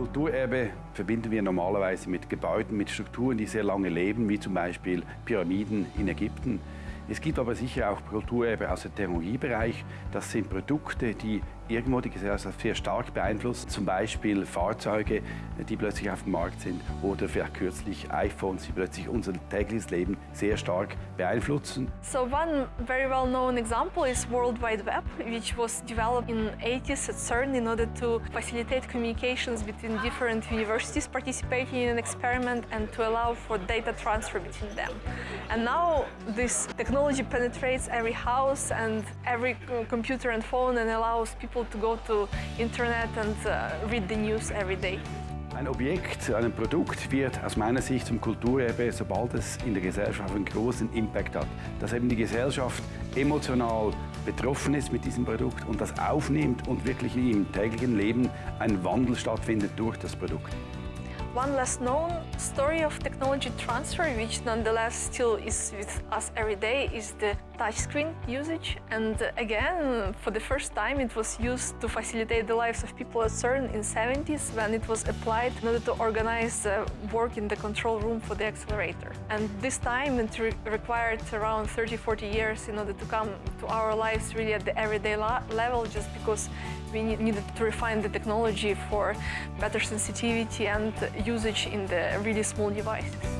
Kulturerbe verbinden wir normalerweise mit Gebäuden, mit Strukturen, die sehr lange leben, wie zum Beispiel Pyramiden in Ägypten. Es gibt aber sicher auch Kulturerbe aus dem Technologiebereich. Das sind Produkte, die irgendwo die Gesellschaft sehr stark beeinflussen. Zum Beispiel Fahrzeuge, die plötzlich auf dem Markt sind oder vielleicht kürzlich iPhones, die plötzlich unser tägliches Leben sehr stark beeinflussen. So one very well known example is World Wide Web, which was developed in 80s at CERN in order to facilitate communications between different universities participating in an experiment and to allow for data transfer between them. And now this technology penetrates every house and every computer and phone and allows people to go to internet and uh, read the news every day. Ein Objekt, ein Produkt wird aus meiner Sicht zum Kulturerbe, sobald es in der Gesellschaft einen großen Impact hat. Dass eben die Gesellschaft emotional betroffen ist mit diesem Produkt und das aufnimmt und wirklich im täglichen Leben ein Wandel stattfindet durch das Produkt. One less known story of technology transfer, which nonetheless still is with us every day, is the touchscreen usage. And again, for the first time, it was used to facilitate the lives of people at CERN in 70s when it was applied in order to organize uh, work in the control room for the accelerator. And this time it re required around 30-40 years in order to come to our lives really at the everyday level just because we needed to refine the technology for better sensitivity and usage in the really small devices.